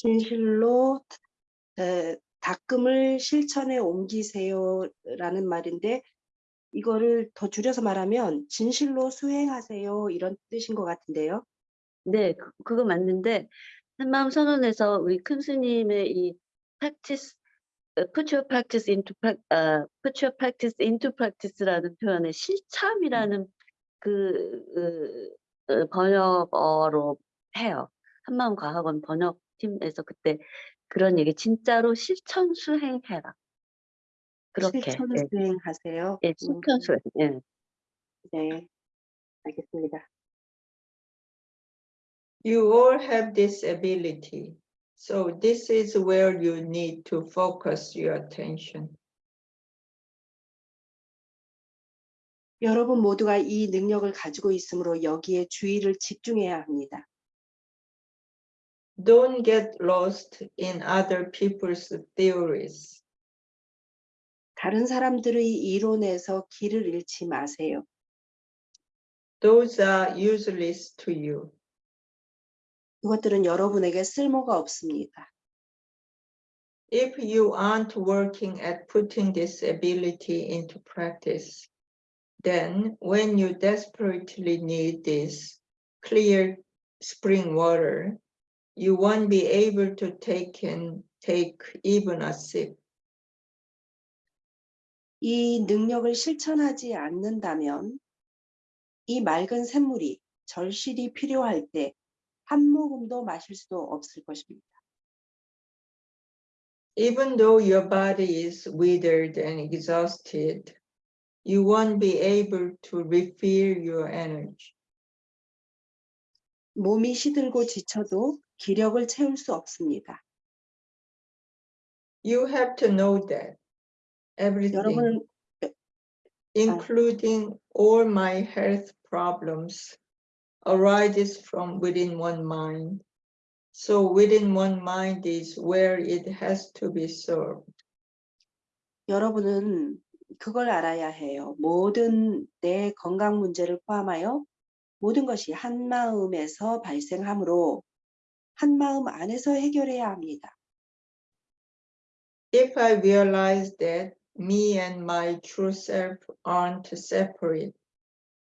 진실로 에, 닦음을 실천에 옮기세요라는 말인데 이거를 더 줄여서 말하면 진실로 수행하세요 이런 뜻인 것 같은데요. 네, 그, 그거 맞는데 한마음 선언에서 우리 큰 스님의 이 practice, 어, put your practice into 어, put your practice into practice라는 표현에 실참이라는 그 어, 어, 번역어로 해요. 한마음 과학원 번역 팀에서 그때 그런 얘기 진짜로 실천 수행해라. 그렇게 실천 예, 수행하세요. 예, 음, 실천 수행. 예. 네, 알겠습니다. You all have this ability. So this is where you need to focus your attention. 여러분 모두가 이 능력을 가지고 있으므로 여기에 주의를 집중해야 합니다. Don't get lost in other people's theories. 다른 사람들의 이론에서 길을 잃지 마세요. Those are useless to you. 그것들은 여러분에게 쓸모가 없습니다. If you aren't working at putting this ability into practice, then when you desperately need this clear spring water, you won't be able to take and take even a sip. 이 능력을 실천하지 않는다면 이 맑은 샘물이 절실히 필요할 때 한 모금도 마실 수도 없을 것입니다. Even though your body is withered and exhausted, you won't be able to refill your energy. 몸이 시들고 지쳐도 기력을 채울 수 없습니다. You have to know that everything, 여러분은 including all my health problems, arises from within one mind. So within one mind is where it has to be served. 여러분은 그걸 알아야 해요. 모든 내 건강 문제를 포함하여 모든 것이 한 마음에서 발생하므로 한 마음 안에서 해결해야 합니다. If I realize that me and my true self aren't separate,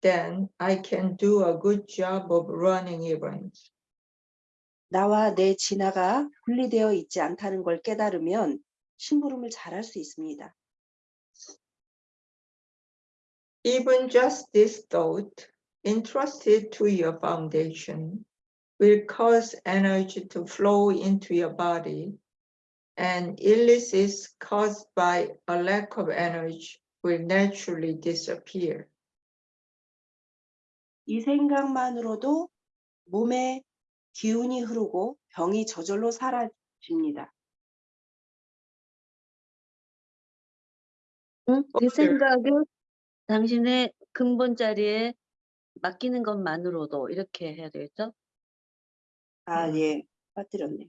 then I can do a good job of running events. 나와 내 진화가 분리되어 있지 않다는 걸 깨달으면 심부름을 잘할 수 있습니다. Even just this thought, entrusted to your foundation, will cause energy to flow into your body, and illnesses caused by a lack of energy will naturally disappear. 이 생각만으로도 몸에 기운이 흐르고 병이 저절로 사라집니다. 응? 그 어, 네. 생각을 당신의 근본 자리에 맡기는 것만으로도 이렇게 해야 되겠죠? 아, 음. 예. 빠뜨렸네.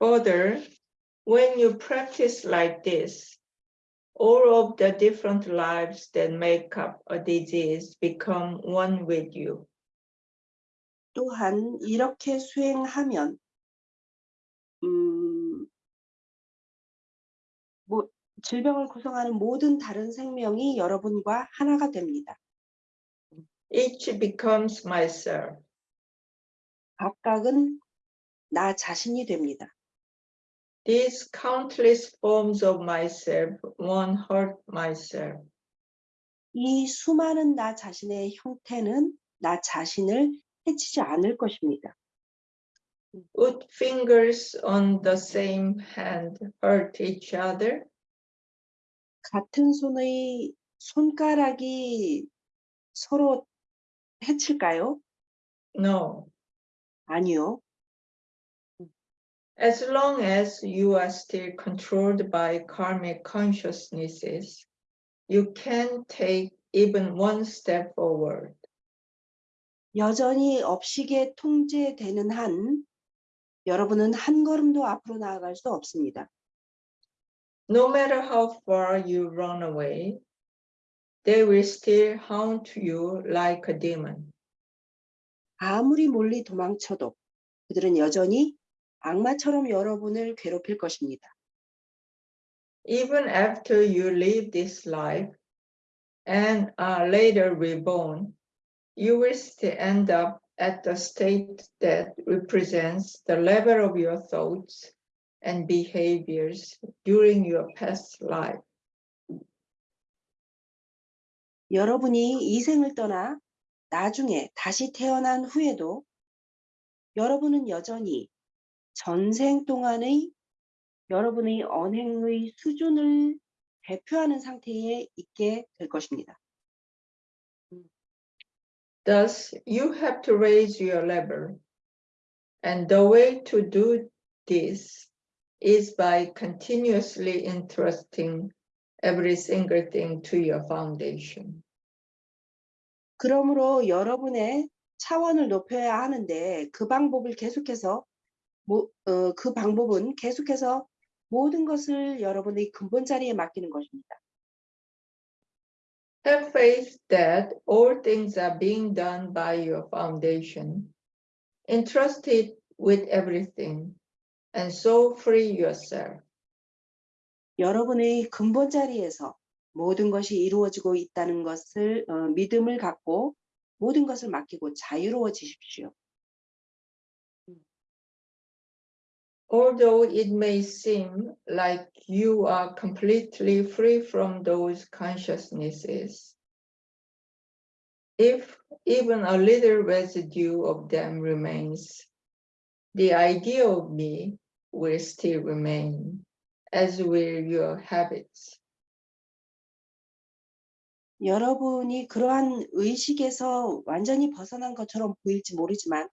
Further, when you practice like this, all of the different lives that make up a disease become one with you. 또한 이렇게 수행하면 질병을 구성하는 모든 다른 생명이 여러분과 하나가 됩니다. Each becomes myself. 각각은 나 자신이 됩니다. These countless forms of myself won't hurt myself. 이 수많은 나 자신의 형태는 나 자신을 해치지 않을 것입니다. Would fingers on the same hand hurt each other? 같은 손의 손가락이 서로 해칠까요? No. 아니요. As long as you are still controlled by karmic consciousnesses, you can take even one step forward. 여전히 업식에 통제되는 한 여러분은 한 걸음도 앞으로 나아갈 수 없습니다. No matter how far you run away, they will still haunt you like a demon. 아무리 멀리 도망쳐도 그들은 여전히 악마처럼 여러분을 괴롭힐 것입니다. Even after you leave this life and are later reborn, you will still end up at the state that represents the level of your thoughts and behaviors during your past life. 여러분이 이 생을 떠나 나중에 다시 태어난 후에도 여러분은 여전히 전생 동안의 여러분의 언행의 수준을 대표하는 상태에 있게 될 것입니다. Thus, you have to raise your level. And the way to do this is by continuously entrusting every single thing to your foundation. 그러므로 여러분의 차원을 높여야 하는데 그 방법을 계속해서 모- 어, 그 방법은 계속해서 모든 것을 여러분의 근본 자리에 맡기는 것입니다. Have faith that all things are being done by your foundation. Entrust it with everything, and so free yourself. 여러분의 근본 자리에서 모든 것이 이루어지고 있다는 것을 어, 믿음을 갖고 모든 것을 맡기고 자유로워지십시오. Although it may seem like you are completely free from those consciousnesses, if even a little residue of them remains, the idea of me will still remain, as will your habits. 여러분이 그러한 의식에서 완전히 벗어난 것처럼 보일지 모르지만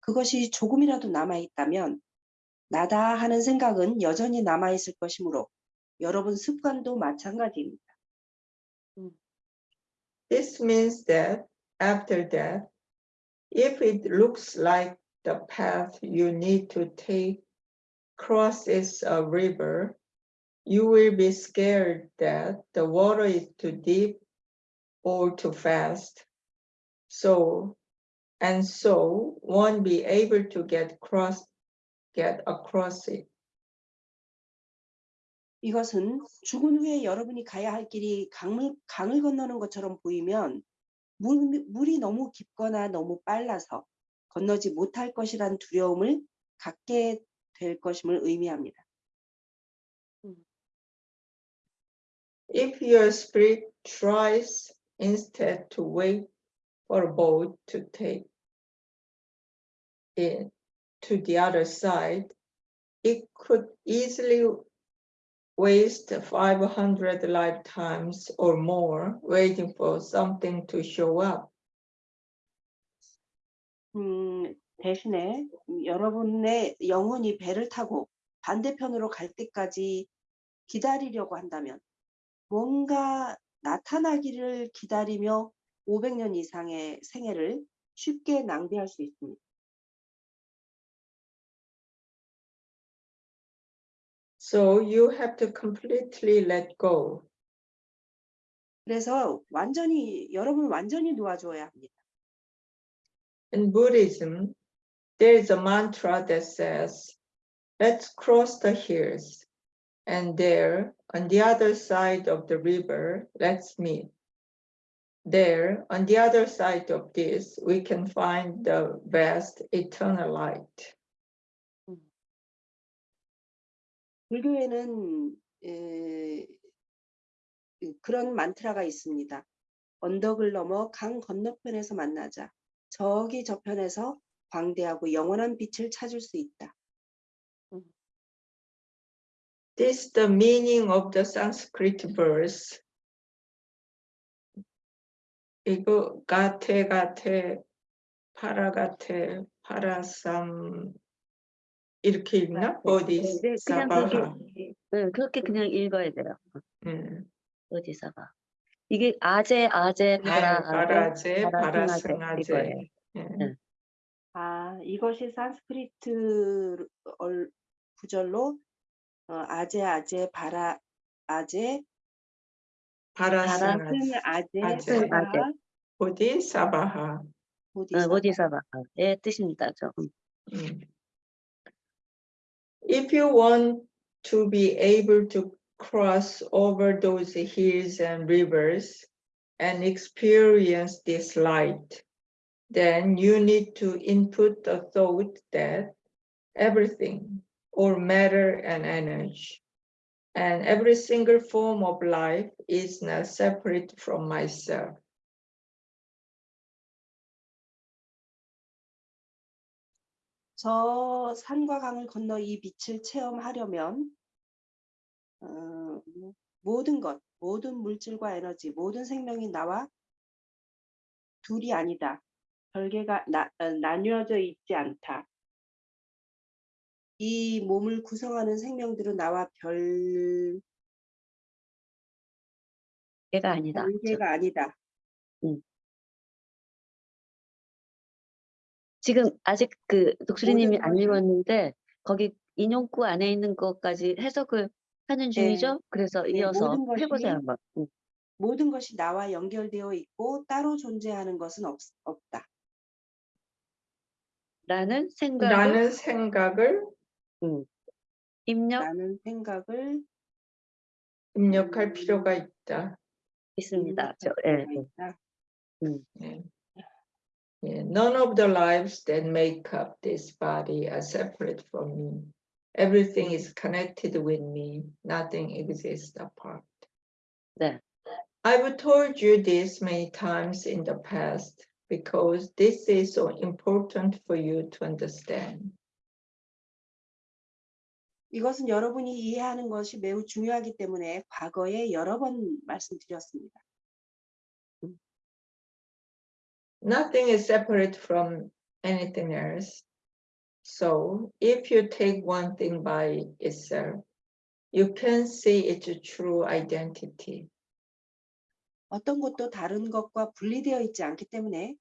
그것이 조금이라도 남아 있다면 나다 하는 생각은 여전히 남아 있을 것이므로 여러분 습관도 마찬가지입니다. This means that after that, if it looks like the path you need to take crosses a river, you will be scared that the water is too deep or too fast. So, and so won't be able to get cross, get across it. 이것은 죽은 후에 여러분이 가야 할 길이 강물, 강을 건너는 것처럼 보이면 물, 물이 너무 깊거나 너무 빨라서 건너지 못할 것이란 두려움을 갖게 될 것임을 의미합니다. If your spirit tries instead to wait for a boat to take it to the other side, it could easily waste 500 lifetimes or more waiting for something to show up. 음, 대신에 여러분의 영혼이 배를 타고 반대편으로 갈 때까지 기다리려고 한다면 뭔가 나타나기를 기다리며 500년 이상의 생애를 쉽게 낭비할 수 있습니다. So you have to completely let go. 그래서 완전히 여러분 완전히 놓아줘야 합니다. In Buddhism, there is a mantra that says, let's cross the hills. And there, on the other side of the river, let's meet. There, on the other side of this, we can find the vast eternal light. 불교에는 에, 그- 그런 만트라가 있습니다. 언덕을 넘어 강 건너편에서 만나자. 저기 저편에서 광대하고 영원한 빛을 찾을 수 있다. This is the meaning of the Sanskrit verse. 이거 가테 가테 파라 가테 파라삼 이렇게 읽나? 어디 네, 그냥 사바하. 그렇게, 네, 그렇게 그냥 읽어야 돼요. 음. 어디서가. 이게 아재, 아재, 파라, 파라제 파라. 이거예요. 예. 네. 아, 이것이 산스크리트 얼- 구절로 어, 아제 아제 바라 아제 파라승아제. 아제 아제. 사바하 어디 사바하. 보디사바. 보디사바의 뜻입니다. 저. 음. 음. If you want to be able to cross over those hills and rivers and experience this light, then you need to input the thought that everything, or matter and energy, and every single form of life is not separate from myself. 저 산과 강을 건너 이 빛을 체험하려면 어, 모든 것, 모든 물질과 에너지, 모든 생명이 나와 둘이 아니다. 별개가 나, 어, 나뉘어져 있지 않다. 이 몸을 구성하는 생명들은 나와 별, 얘가 아니다. 저- 별개가 아니다. 지금 아직 그 독수리님이 안 읽었는데 거기 인용구 안에 있는 것까지 해석을 하는 중이죠. 그래서 네, 이어서 모든 것이 해보세요 한번. 음. 모든 것이 나와 연결되어 있고 따로 존재하는 것은 없, 없다. 라는 생각을 라는 생각을 입력 라는 생각을 입력할 음. 필요가 있다. 있습니다. 저, 생각할 예, 필요가 예. 있다. 예. 예, None of the lives that make up this body are separate from me. Everything is connected with me. Nothing exists apart. 네. I've told you this many times in the past because this is so important for you to understand. 이것은 여러분이 이해하는 것이 매우 중요하기 때문에 과거에 여러 번 말씀드렸습니다. Nothing is separate from anything else. So if you take one thing by itself, you can see its true identity. 어떤 것도 다른 것과 분리되어 있지 않기 때문에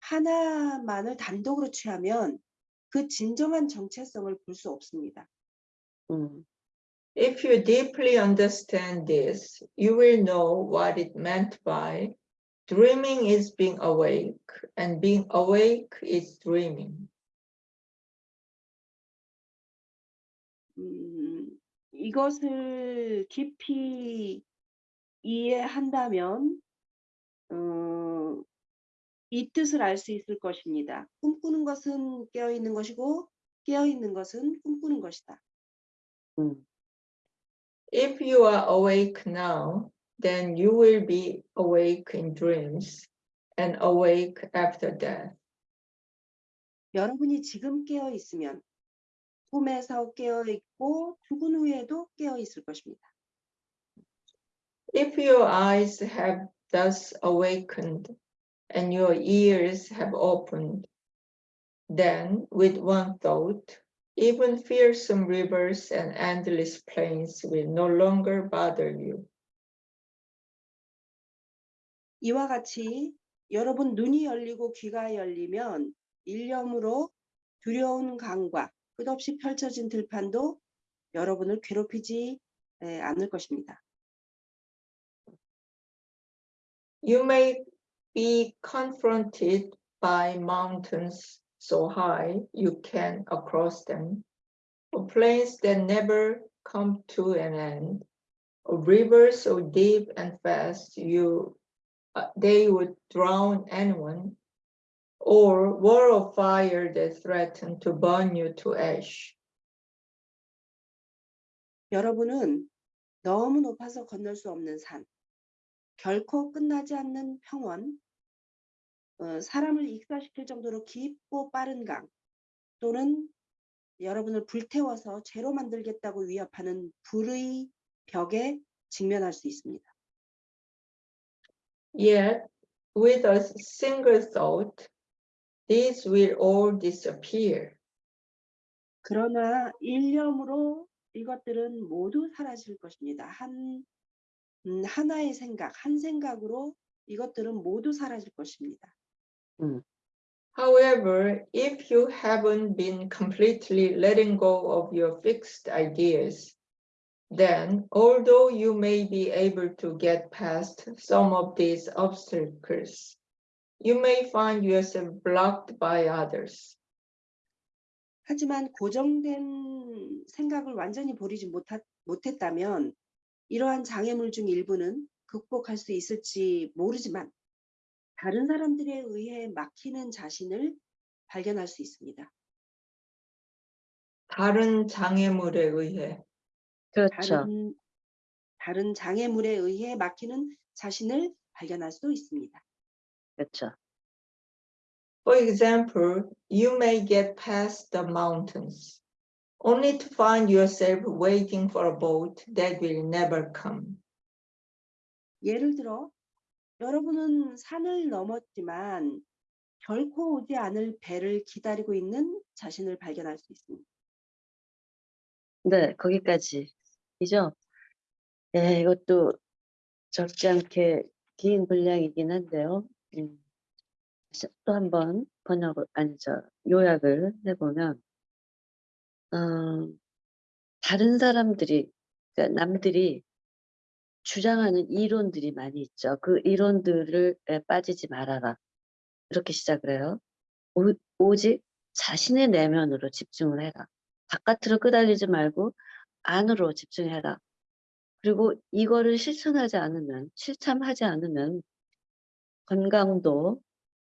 하나만을 단독으로 취하면 그 진정한 정체성을 볼 수 없습니다. 음, If you deeply understand this, you will know what it meant by dreaming is being awake and being awake is dreaming. 음, 이것을 깊이 이해한다면 어, 이 뜻을 알 수 있을 것입니다. 꿈꾸는 것은 깨어 있는 것이고 깨어 있는 것은 꿈꾸는 것이다. 음. If you are awake now, then you will be awake in dreams and awake after death. 여러분이 지금 깨어 있으면 꿈에서 깨어 있고 죽은 후에도 깨어 있을 것입니다. If your eyes have thus awakened and your ears have opened, then with one thought, even fearsome rivers and endless plains will no longer bother you. 이와 같이 여러분 눈이 열리고 귀가 열리면 일념으로 두려운 강과 끝없이 펼쳐진 들판도 여러분을 괴롭히지 에, 않을 것입니다. You may be confronted by mountains so high you can cross them, or plains that never come to an end, or rivers so deep and fast you uh, they would drown anyone, or wall of fire that threaten to burn you to ash. 여러분은 너무 높아서 건널 수 없는 산, 결코 끝나지 않는 평원, 어, 사람을 익사시킬 정도로 깊고 빠른 강, 또는 여러분을 불태워서 죄로 만들겠다고 위협하는 불의 벽에 직면할 수 있습니다. Yet, with a single thought, these will all disappear. 그러나 일념으로 이것들은 모두 사라질 것입니다. 한 음, 하나의 생각, 한 생각으로 이것들은 모두 사라질 것입니다. However, if you haven't been completely letting go of your fixed ideas, then although you may be able to get past some of these obstacles, you may find yourself blocked by others. 하지만 고정된 생각을 완전히 버리지 못하, 못했다면 이러한 장애물 중 일부는 극복할 수 있을지 모르지만 다른 사람들에 의해 막히는 자신을 발견할 수 있습니다. 다른 장애물에 의해 그렇죠. 다른, 다른 장애물에 의해 막히는 자신을 발견할 수 있습니다. 그렇죠. For example, you may get past the mountains, only to find yourself waiting for a boat that will never come. 예를 들어 여러분은 산을 넘었지만 결코 오지 않을 배를 기다리고 있는 자신을 발견할 수 있습니다. 네, 거기까지이죠. 네, 이것도 적지 않게 긴 분량이긴 한데요. 음, 시- 또 한번 번역을, 아니, 저, 요약을 해보면, 어, 다른 사람들이, 그러니까 남들이 주장하는 이론들이 많이 있죠. 그 이론들을 에 빠지지 말아라. 이렇게 시작을 해요. 오, 오직 자신의 내면으로 집중을 해라. 바깥으로 끄달리지 말고 안으로 집중해라. 그리고 이거를 실천하지 않으면, 실참하지 않으면 건강도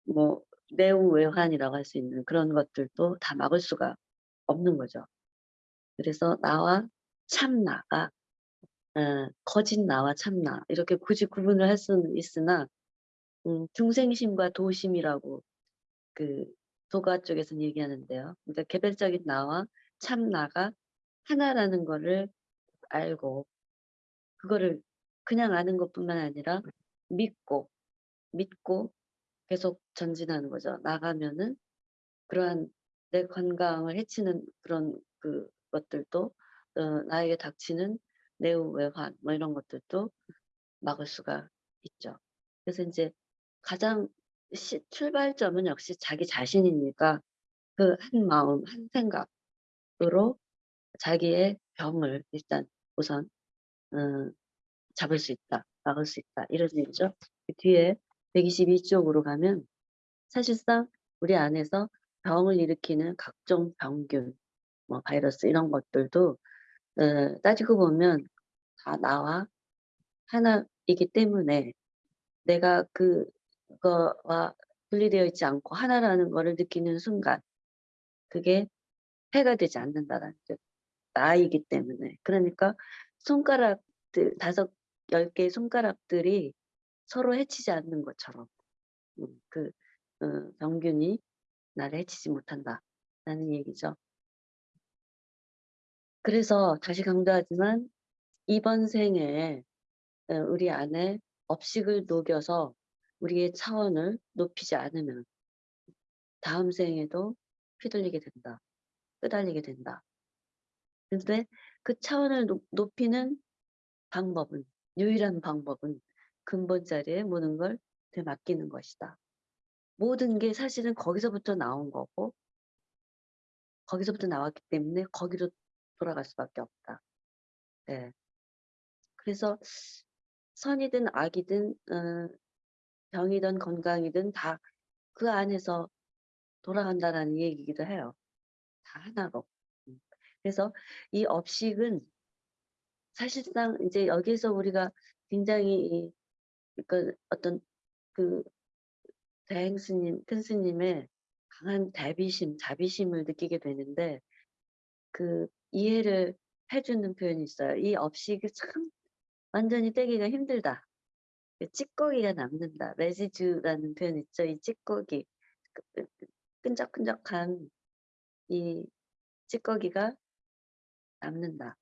뭐 내우외환이라고 할 수 있는 그런 것들도 다 막을 수가 없는 거죠. 그래서 나와 참나가 어, 거짓 나와 참나 이렇게 굳이 구분을 할 수는 있으나 음, 중생심과 도심이라고 그 도가 쪽에서는 얘기하는데요. 그러니까 개별적인 나와 참나가 하나라는 거를 알고 그거를 그냥 아는 것뿐만 아니라 믿고 믿고 계속 전진하는 거죠. 나가면은 그러한 내 건강을 해치는 그런 그 것들도 어, 나에게 닥치는 내우 외환 뭐 이런 것들도 막을 수가 있죠. 그래서 이제 가장 시, 출발점은 역시 자기 자신이니까 그 한 마음 한 생각으로 자기의 병을 일단 우선 어, 잡을 수 있다, 막을 수 있다 이런 얘기죠. 그 뒤에 122쪽으로 가면 사실상 우리 안에서 병을 일으키는 각종 병균, 뭐 바이러스 이런 것들도 어, 따지고 보면 다 나와 하나이기 때문에 내가 그거와 분리되어 있지 않고 하나라는 거를 느끼는 순간 그게 해가 되지 않는다라는 뜻. 나이기 때문에 그러니까 손가락들 다섯 열 개의 손가락들이 서로 해치지 않는 것처럼 음, 그 어, 병균이 나를 해치지 못한다 라는 얘기죠. 그래서 다시 강조하지만 이번 생에 어, 우리 안에 업식을 녹여서 우리의 차원을 높이지 않으면 다음 생에도 휘둘리게 된다. 끄달리게 된다. 근데 그 차원을 높- 높이는 방법은 유일한 방법은 근본 자리에 모든 걸 되맡기는 것이다. 모든 게 사실은 거기서부터 나온 거고 거기서부터 나왔기 때문에 거기로 돌아갈 수밖에 없다. 네. 그래서 선이든 악이든 어, 병이든 건강이든 다 그 안에서 돌아간다라는 얘기이기도 해요. 다 하나로. 음. 그래서 이 업식은 사실상 이제 여기서 우리가 굉장히 이, 그 어떤 그 대행 스님, 큰 스님의 강한 대비심, 자비심을 느끼게 되는데 그 이해를 해주는 표현이 있어요. 이 업식이 참 완전히 떼기가 힘들다. 그 찌꺼기가 남는다. 레지주라는 표현 있죠. 이 찌꺼기, 그- 그- 그 끈적끈적한 이 찌꺼기가 남는다.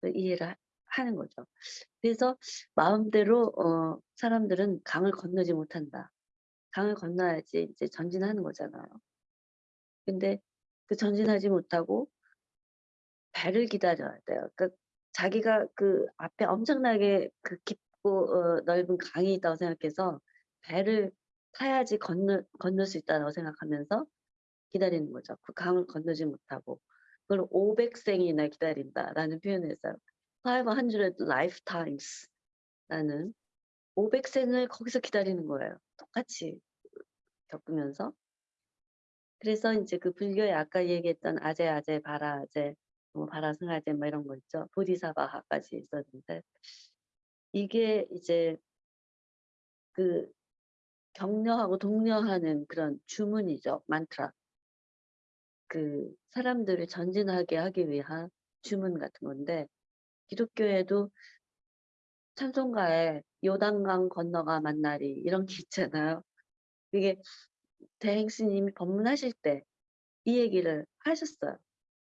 그 이해를 하- 하는 거죠. 그래서 마음대로 어, 사람들은 강을 건너지 못한다. 강을 건너야지 이제 전진하는 거잖아요. 근데 그 전진하지 못하고 배를 기다려야 돼요. 그러니까 자기가 그 앞에 엄청나게 그 깊고 어, 넓은 강이 있다고 생각해서 배를 타야지 건너 건널 수 있다고 생각하면서 기다리는 거죠. 그 강을 건너지 못하고 그걸 500생이나 기다린다라는 표현을 했어요. 500 lifetimes 라는 500생을 거기서 기다리는 거예요. 똑같이 겪으면서 그래서 인제 그 불교에 아까 얘기했던 아제, 아제, 바라, 아제, 뭐 바라 승아제 뭐 이런 거 있죠. 보디사바하까지 있었는데 이게 이제 그 격려하고 독려하는 그런 주문이죠. 만트라. 그 사람들을 전진하게 하기 위한 주문 같은 건데 기독교에도 찬송가에 요단강 건너가 만나리 이런 게 있잖아요. 그게 대행 스님이 법문하실 때 이 얘기를 하셨어요.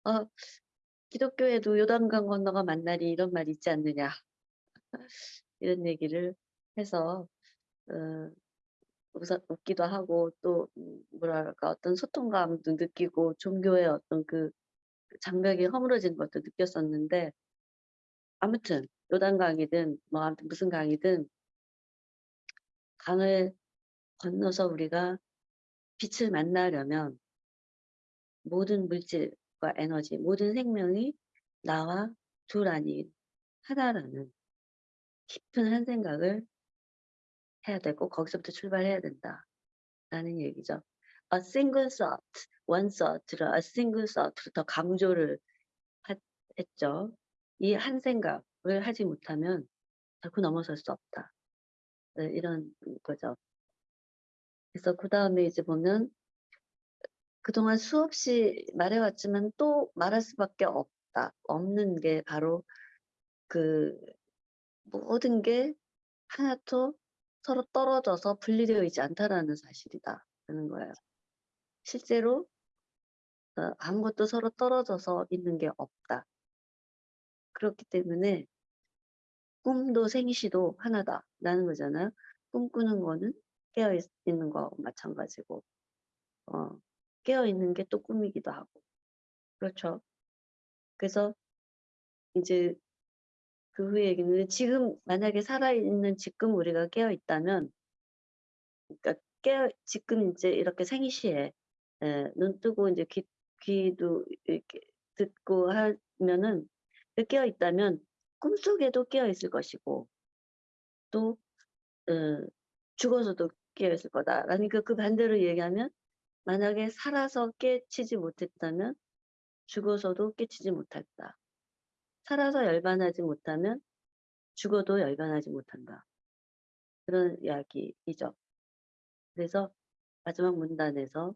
어, 기독교에도 요단강 건너가 만나리 이런 말이 있지 않느냐. 이런 얘기를 해서 어, 우선 웃기도 하고 또 음, 뭐랄까 어떤 소통감도 느끼고 종교의 어떤 그 장벽이 허물어진 것도 느꼈었는데 아무튼 요단 강이든 뭐 아무튼 무슨 강이든 강을 건너서 우리가 빛을 만나려면 모든 물질과 에너지, 모든 생명이 나와 둘 아닌 하나라는 깊은 한 생각을 해야 되고 거기서부터 출발해야 된다라는 얘기죠. A single thought, one thought를 a single thought로 더 강조를 하- 했죠. 이 한 생각을 하지 못하면 결코 넘어설 수 없다. 네, 이런 거죠. 그래서 그 다음에 이제 보면 그동안 수없이 말해왔지만 또 말할 수밖에 없다. 없는 게 바로 그 모든 게 하나도 서로 떨어져서 분리되어 있지 않다라는 사실이다. 라는 거예요. 실제로 어, 아무것도 서로 떨어져서 있는 게 없다. 그렇기 때문에 꿈도 생시도 하나다라는 거잖아요. 꿈꾸는 거는 깨어 있, 있는 거하고 마찬가지고 어, 깨어 있는 게 또 꿈이기도 하고 그렇죠. 그래서 이제 그 후에 얘기는 지금 만약에 살아있는 지금 우리가 깨어 있다면 그러니까 깨어 지금 이제 이렇게 생시에 에, 눈 뜨고 이제 귀, 귀도 이렇게 듣고 하면은 깨어 있다면 꿈속에도 깨어 있을 것이고 또 어, 죽어서도 깨어 있을 거다. 그러니까 그 반대로 얘기하면 만약에 살아서 깨치지 못했다면 죽어서도 깨치지 못했다. 살아서 열반하지 못하면 죽어도 열반하지 못한다. 그런 이야기이죠. 그래서 마지막 문단에서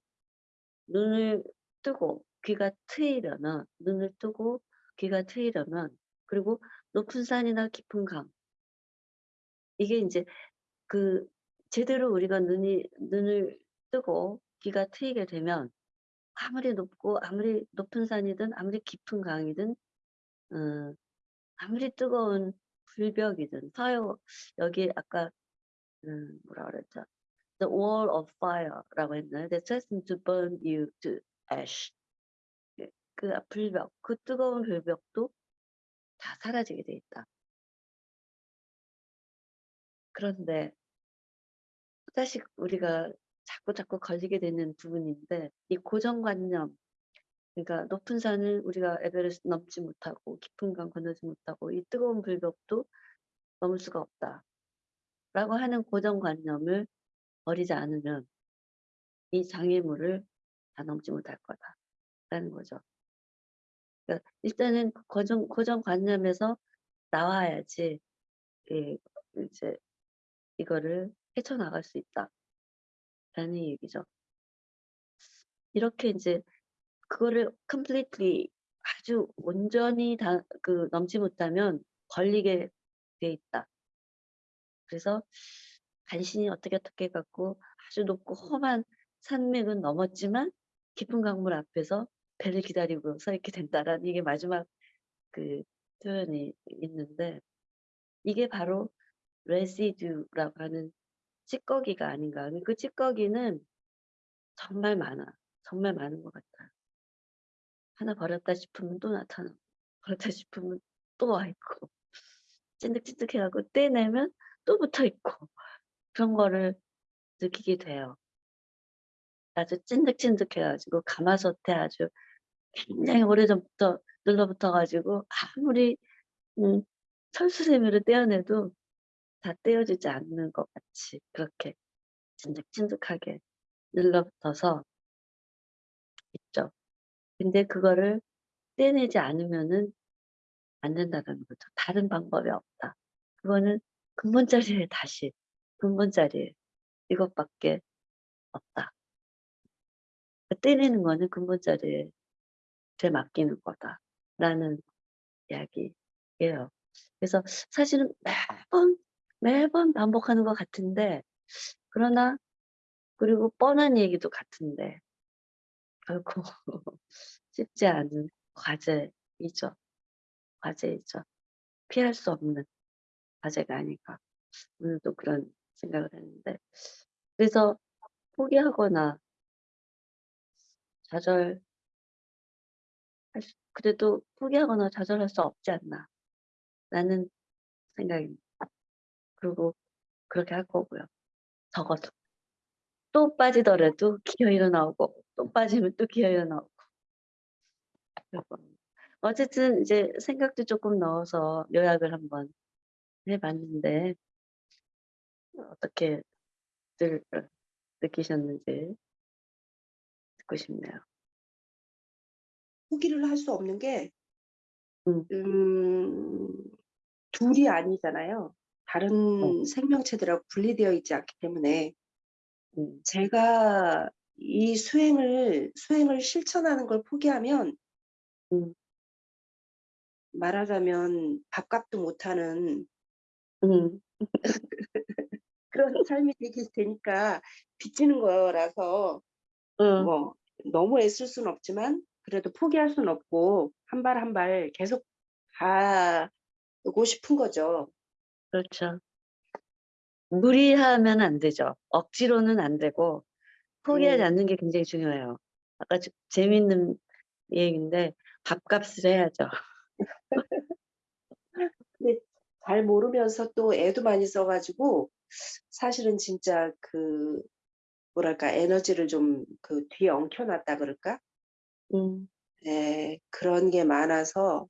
눈을 뜨고 귀가 트이려면 눈을 뜨고 귀가 트이려면 그리고 높은 산이나 깊은 강 이게 이제 그 제대로 우리가 눈이 눈을 뜨고 귀가 트이게 되면 아무리 높고 아무리 높은 산이든 아무리 깊은 강이든 어, 아무리 뜨거운 불벽이든 fire 여기 아까 음, 뭐라 그랬죠? The wall of fire라고 했나요? That threatens to burn you to ash. 예, 그 불벽, 그 뜨거운 불벽도 다 사라지게 돼 있다. 그런데 다시 우리가 자꾸 자꾸 걸리게 되는 부분인데 이 고정관념 그러니까 높은 산을 우리가 에베레스트 넘지 못하고 깊은 강 건너지 못하고 이 뜨거운 불벽도 넘을 수가 없다. 라고 하는 고정관념을 버리지 않으면 이 장애물을 다 넘지 못할 거다. 라는 거죠. 그러니까 일단은 고정, 고정관념에서 나와야지 예, 이제 이거를 헤쳐나갈 수 있다. 라는 얘기죠. 이렇게 이제 그거를 completely 아주 온전히 다 그 넘지 못하면 걸리게 돼 있다. 그래서 간신히 어떻게 어떻게 갖고 아주 높고 험한 산맥은 넘었지만 깊은 강물 앞에서 배를 기다리고 서 있게 된다라는 이게 마지막 그 표현이 있는데 이게 바로 residue라고 하는 찌꺼기가 아닌가. 그 찌꺼기는 정말 많아. 정말 많은 것 같아요. 하나 버렸다 싶으면 또 나타나고 버렸다 싶으면 또 와 있고 찐득찐득해갖고 떼내면 또 붙어 있고 그런 거를 느끼게 돼요. 아주 찐득찐득해가지고 가마솥에 아주 굉장히 오래전부터 눌러붙어가지고 아무리 음, 철수세미를 떼어내도 다 떼어지지 않는 것 같이 그렇게 찐득찐득하게 눌러붙어서 근데 그거를 떼내지 않으면은 안 된다는 거죠. 다른 방법이 없다. 그거는 근본 자리에 다시 근본 자리에 이것밖에 없다. 떼내는 거는 근본 자리에 되 맡기는 거다라는 이야기예요. 그래서 사실은 매번 매번 반복하는 것 같은데 그러나 그리고 뻔한 얘기도 같은데 결코 쉽지 않은 과제이죠. 과제이죠. 피할 수 없는 과제가 아닌가. 오늘도 그런 생각을 했는데 그래서 포기하거나 좌절 그래도 포기하거나 좌절할 수 없지 않나 라는 생각입니다. 그리고 그렇게 할 거고요. 적어도 또 빠지더라도 기어 일어나오고 또 빠지면 또 기어 일어나오고 그리고 어쨌든 이제 생각도 조금 넣어서 요약을 한번 해봤는데 어떻게 들 느끼셨는지 듣고 싶네요. 포기를 할 수 없는 게 음. 음, 둘이 아니잖아요. 다른 생명체들하고 분리되어 있지 않기 때문에 음, 제가 이 수행을 수행을 실천하는 걸 포기하면 음. 말하자면 밥값도 못하는 음, 그런 삶이 되게 되니까 빚지는 거라서 음, 뭐 너무 애쓸 수는 없지만 그래도 포기할 수는 없고 한 발 한 발 계속 가고 싶은 거죠. 그렇죠. 무리하면 안 되죠. 억지로는 안 되고 포기하지 음. 않는 게 굉장히 중요해요. 아까 좀 재밌는 얘기인데 밥값을 해야죠. 잘 모르면서 또 애도 많이 써가지고 사실은 진짜 그 뭐랄까 에너지를 좀 그 뒤에 엉켜놨다 그럴까? 음, 네, 그런 게 많아서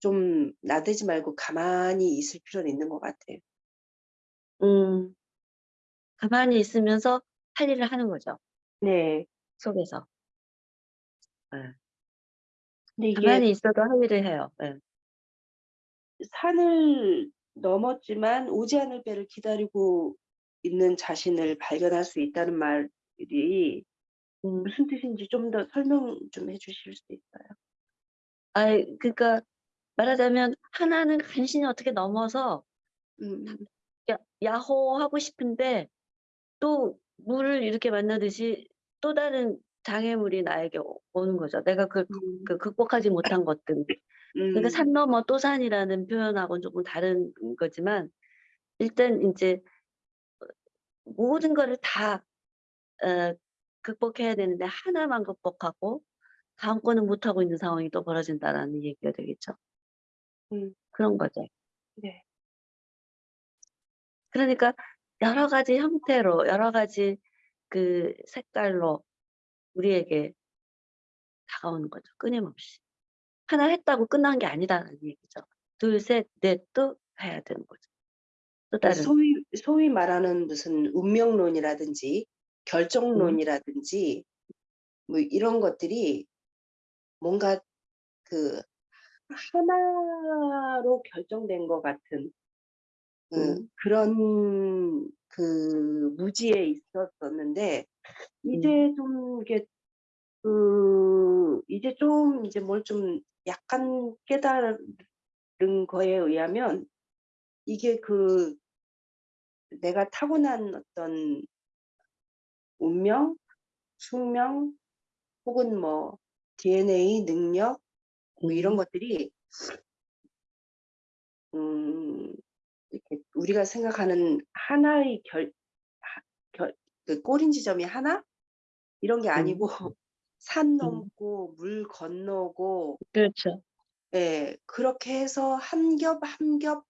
좀 나대지 말고 가만히 있을 필요는 있는 것 같아요. 음, 가만히 있으면서 할 일을 하는 거죠. 네, 속에서. 근데 이게 가만히 있어도 할 일을 해요. 예. 산을 넘었지만 오지 않을 배를 기다리고 있는 자신을 발견할 수 있다는 말이 음, 무슨 뜻인지 좀 더 설명 좀 해주실 수 있어요? 아이, 그러니까 말하자면 하나는 간신히 어떻게 넘어서 음, 야, 야호 하고 싶은데 또 물을 이렇게 만나듯이 또 다른 장애물이 나에게 오- 오는 거죠. 내가 그, 음, 그 극복하지 못한 것들. 그러니까 음, 산 넘어 또 산이라는 표현하고는 조금 다른 거지만 일단 이제 모든 거를 다 어, 극복해야 되는데 하나만 극복하고 다음 거는 못하고 있는 상황이 또 벌어진다라는 얘기가 되겠죠. 음, 그런 거죠. 네. 그러니까 여러 가지 형태로 여러 가지 그 색깔로 우리에게 다가오는 거죠. 끊임없이. 하나 했다고 끝난 게 아니다라는 얘기죠. 둘, 셋, 넷도 해야 되는 거죠. 또그 다른. 소위 소위 말하는 무슨 운명론이라든지 결정론이라든지 뭐 이런 것들이 뭔가 그 하나로 결정된 것 같은 그 음. 그런 그 무지에 있었었는데 이제 좀 이게 그 이제 좀 이제 뭘 좀 약간 깨달은 거에 의하면 이게 그 내가 타고난 어떤 운명, 숙명 혹은 뭐 DNA 능력 뭐 이런 음. 것들이 음 이렇게 우리가 생각하는 하나의 결, 하- 결, 그 꼬린 지점이 하나 이런 게 아니고 산 넘고 물 건너고 그렇죠. 예 그렇게 해서 한 겹 한 겹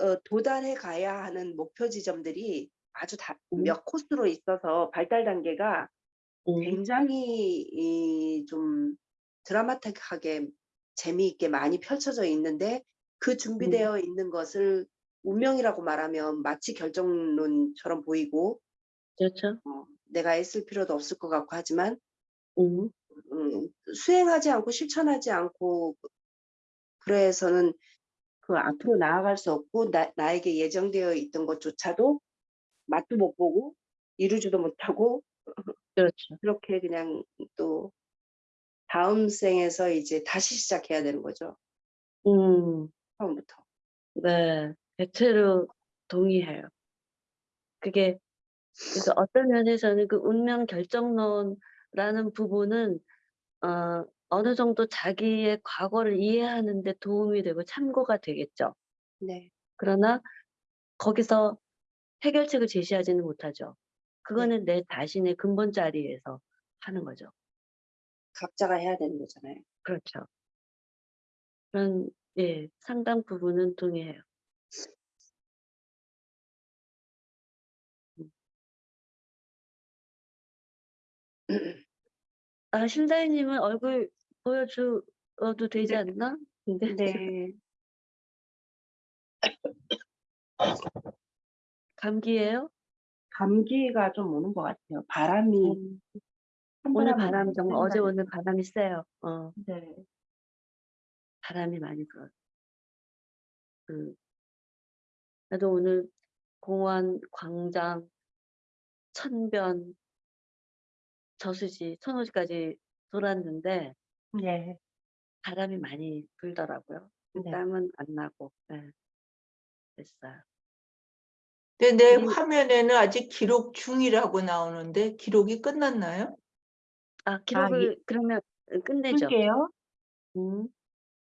어, 도달해 가야 하는 목표 지점들이 아주 다 음. 몇 코스로 있어서 발달 단계가 음. 굉장히 이, 좀 드라마틱하게 재미있게 많이 펼쳐져 있는데 그 준비되어 있는 것을 운명이라고 말하면 마치 결정론처럼 보이고 그렇죠. 어, 내가 애쓸 필요도 없을 것 같고 하지만 음. 음, 음, 수행하지 않고 실천하지 않고 그래서는 그 앞으로 나아갈 수 없고 나, 나에게 예정되어 있던 것조차도 맛도 못 보고 이루지도 못하고 그렇죠. 그렇게 그냥 또 다음 생에서 이제 다시 시작해야 되는 거죠. 음, 처음부터. 네, 대체로 동의해요. 그게 그래서 어떤 면에서는 그 운명 결정론라는 부분은 어, 어느 정도 자기의 과거를 이해하는 데 도움이 되고 참고가 되겠죠. 네. 그러나 거기서 해결책을 제시하지는 못하죠. 그거는 내 자신의 근본 자리에서 하는 거죠. 각자가 해야 되는 거잖아요. 그렇죠. 그런 예, 상당 부분은 동의해요. 아, 신다희님은 얼굴 보여줘도 되지 네. 않나? 근데 네. 감기예요? 감기가 좀 오는 것 같아요. 바람이 음, 오늘 바람 정말 어제 오늘 바람이 세요. 어, 네. 바람이 많이 불어요. 그, 나도 오늘 공원, 광장, 천변, 저수지, 천호지까지 돌았는데 네. 바람이 많이 불더라고요. 네. 땀은 안 나고, 네. 됐어요. 근데 내 화면에는 아직 기록 중이라고 나오는데 기록이 끝났나요? 아, 기록을 그러면 끝내죠. 풀게요. 음.